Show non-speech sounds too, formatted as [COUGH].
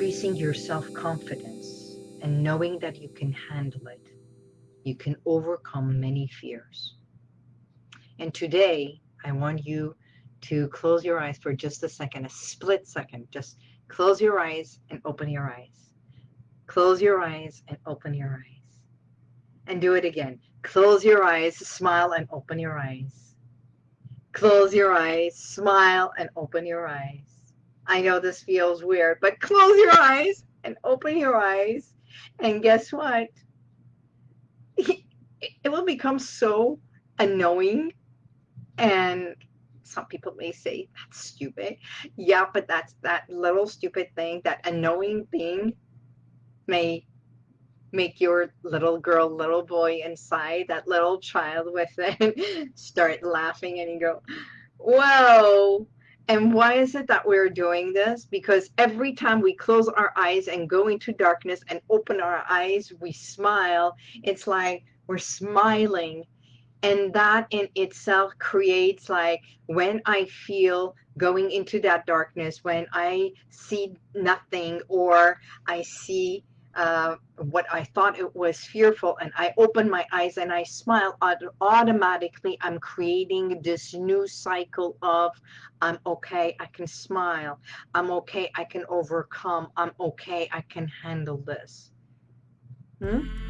increasing your self-confidence and knowing that you can handle it, you can overcome many fears. And today, I want you to close your eyes for just a second, a split second. Just close your eyes and open your eyes. Close your eyes and open your eyes. And do it again. Close your eyes, smile and open your eyes. Close your eyes, smile and open your eyes. I know this feels weird, but close your eyes and open your eyes. And guess what? [LAUGHS] It will become so annoying and some people may say that's stupid yeah but that's that little stupid thing that annoying thing may make your little girl little boy inside that little child within [LAUGHS] start laughing and you go whoa and why is it that we're doing this? Because every time we close our eyes and go into darkness and open our eyes, we smile. It's like we're smiling and that in itself creates like when I feel going into that darkness, when I see nothing or I see uh, what I thought it was fearful and I open my eyes and I smile, automatically I'm creating this new cycle of I'm okay, I can smile. I'm okay, I can overcome. I'm okay, I can handle this. Hmm?